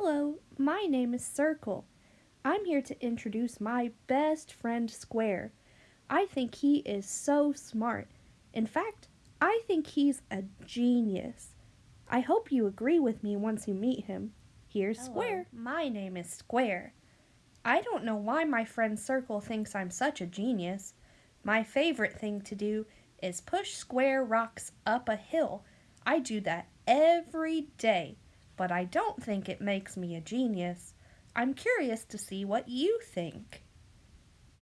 Hello, my name is Circle. I'm here to introduce my best friend Square. I think he is so smart. In fact, I think he's a genius. I hope you agree with me once you meet him. Here's Hello. Square. My name is Square. I don't know why my friend Circle thinks I'm such a genius. My favorite thing to do is push square rocks up a hill. I do that every day, but I don't think it makes me a genius. I'm curious to see what you think.